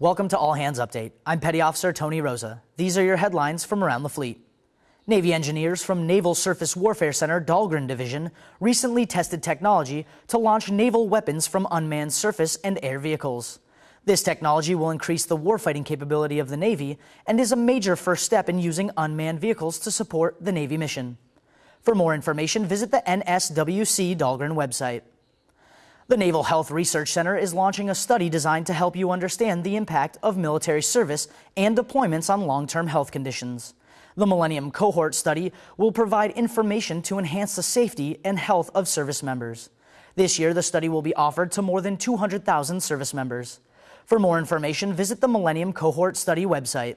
Welcome to All Hands Update. I'm Petty Officer Tony Rosa. These are your headlines from around the fleet. Navy engineers from Naval Surface Warfare Center Dahlgren Division recently tested technology to launch naval weapons from unmanned surface and air vehicles. This technology will increase the warfighting capability of the Navy and is a major first step in using unmanned vehicles to support the Navy mission. For more information, visit the NSWC Dahlgren website. The Naval Health Research Center is launching a study designed to help you understand the impact of military service and deployments on long-term health conditions. The Millennium Cohort Study will provide information to enhance the safety and health of service members. This year, the study will be offered to more than 200,000 service members. For more information, visit the Millennium Cohort Study website.